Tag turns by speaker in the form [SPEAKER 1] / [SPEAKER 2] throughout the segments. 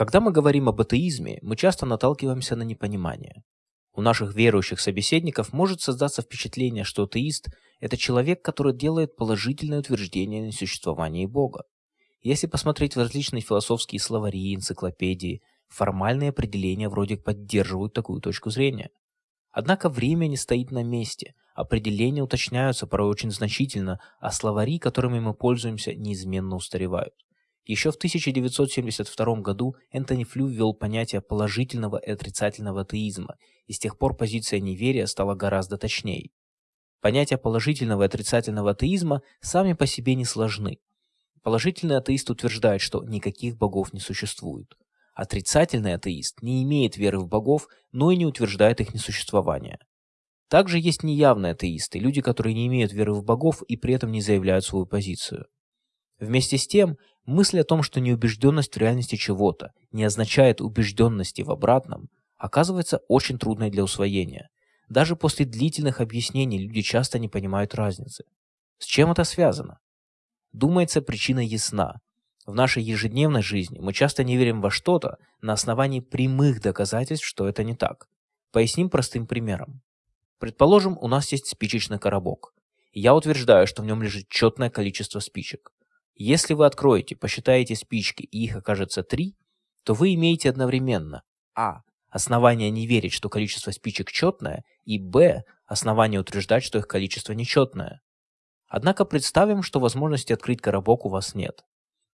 [SPEAKER 1] Когда мы говорим об атеизме, мы часто наталкиваемся на непонимание. У наших верующих собеседников может создаться впечатление, что атеист – это человек, который делает положительное утверждение о несуществовании Бога. Если посмотреть в различные философские словари, энциклопедии, формальные определения вроде поддерживают такую точку зрения. Однако время не стоит на месте, определения уточняются порой очень значительно, а словари, которыми мы пользуемся, неизменно устаревают. Еще в 1972 году Энтони Флю ввел понятие положительного и отрицательного атеизма, и с тех пор позиция неверия стала гораздо точнее. Понятия положительного и отрицательного атеизма сами по себе не сложны. Положительный атеист утверждает, что никаких богов не существует. Отрицательный атеист не имеет веры в богов, но и не утверждает их несуществование. Также есть неявные атеисты, люди, которые не имеют веры в богов и при этом не заявляют свою позицию. Вместе с тем, мысль о том, что неубежденность в реальности чего-то не означает убежденности в обратном, оказывается очень трудной для усвоения. Даже после длительных объяснений люди часто не понимают разницы. С чем это связано? Думается, причина ясна. В нашей ежедневной жизни мы часто не верим во что-то на основании прямых доказательств, что это не так. Поясним простым примером. Предположим, у нас есть спичечный коробок. я утверждаю, что в нем лежит четное количество спичек. Если вы откроете, посчитаете спички и их окажется 3, то вы имеете одновременно а. Основание не верить, что количество спичек четное, и б. Основание утверждать, что их количество нечетное. Однако представим, что возможности открыть коробок у вас нет.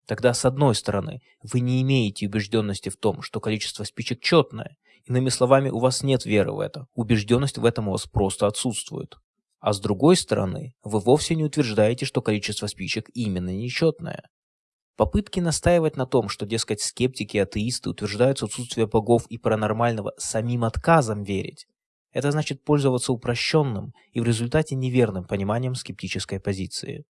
[SPEAKER 1] Тогда, с одной стороны, вы не имеете убежденности в том, что количество спичек четное. Иными словами, у вас нет веры в это. Убежденность в этом у вас просто отсутствует. А с другой стороны, вы вовсе не утверждаете, что количество спичек именно нечетное. Попытки настаивать на том, что, дескать, скептики и атеисты утверждают отсутствие богов и паранормального самим отказом верить, это значит пользоваться упрощенным и в результате неверным пониманием скептической позиции.